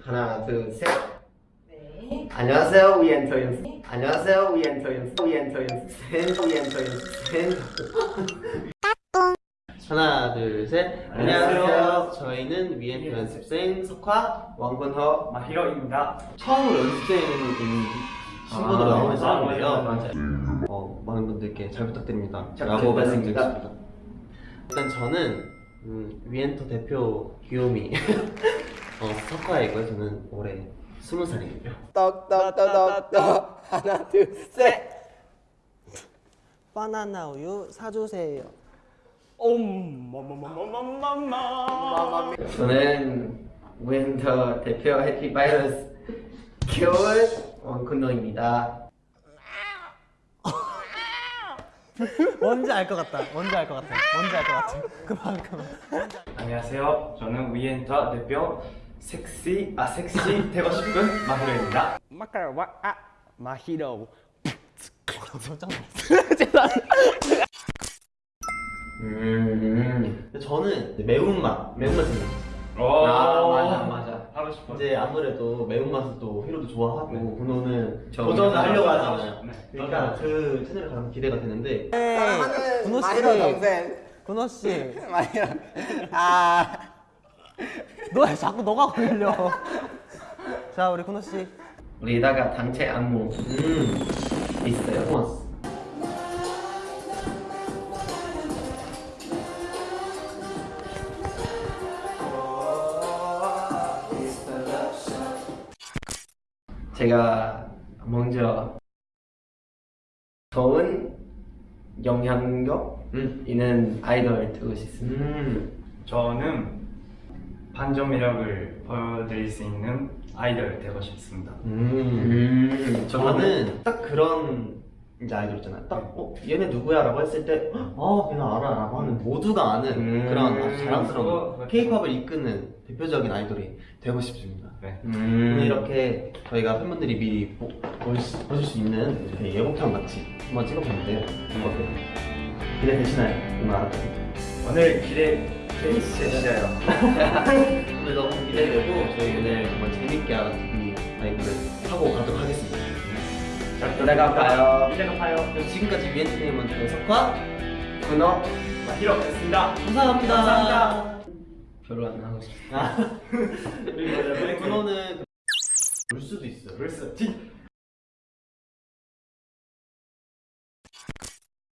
하나 둘셋. 네. 안녕하세요 위엔터 연습 안녕하세요 위엔터 연습 위엔터 연습 위엔터 연습 하나 둘셋. 안녕하세요. 저희는 위엔터 연습생 석화 왕건허 마히로입니다. 처음으로 연습생인 신분으로 아, 나오는 사람이에요. 맞아요, 맞아요. 어, 많은 분들께 잘 부탁드립니다. 잘 라고. 말씀드리겠습니다. 일단 저는 음, 위엔터 대표 귀요미 어, 석화 이고요? 저는 올해 스무 살이에요. 떡떡떡떡떡 하나 둘 셋. 바나나 우유 사주세요. 엄마마마마마마. 저는 윈터 대표 해피 바이러스 겨울 원kun노입니다. 뭔지 알 것 같다. 뭔지 알 것 같아. 뭔지 알 것 같아. 그만 그만. 안녕하세요. 저는 위엔터 대표 섹시 아 섹시 되고 싶은 마히로입니다. 마카와 아 마히로 음, 저는 매운맛, 매운맛 생각. 오. 아, 맞아, 맞아. 하고 싶어. 이제 아무래도 매운맛을 또 히로도 좋아하고 네. 군호는 저 도전을 하려고 하잖아요. 네. 그러니까 그 채널에 가면 기대가 되는데 군호 씨 마히로 동생 군호 씨너 마히로 아 왜 자꾸 너가 걸려 자 우리 군호 씨 우리다가 단체 안무 음, 있어요. 고맙습니다. 제가 먼저 좋은 영향력 있는 아이돌 되고 싶습니다. 음, 저는 반전 매력을 보여드릴 수 있는 아이돌 되고 싶습니다. 음, 저는 딱 그런 이제 아이돌 있잖아요. 딱, 어, 얘네 누구야? 라고 했을 때, 어, 걔는 알아. 라고 하는 모두가 아는 음, 그런 아주 자랑스러운. 케이팝을 이끄는 대표적인 아이돌이 되고 싶습니다. 네. 오늘 이렇게 저희가 팬분들이 미리 보, 보실, 보실 수 있는 예고편 같이 한번 찍어봤는데요. 어때요? 기대되시나요? 이말 알았거든요. 오늘 기대 되시죠? 오늘 너무 기대되고 저희 오늘 정말 재밌게 이 라이브를 하고 가도록 하겠습니다. 자, 이따가 봐요. 이따가 봐요. 지금까지 위엔터테인먼트 석화 군어 마히로였습니다. 감사합니다. 감사합니다. 별로 안 하고. 우리 군어는 울 수도 있어요. 벌써 티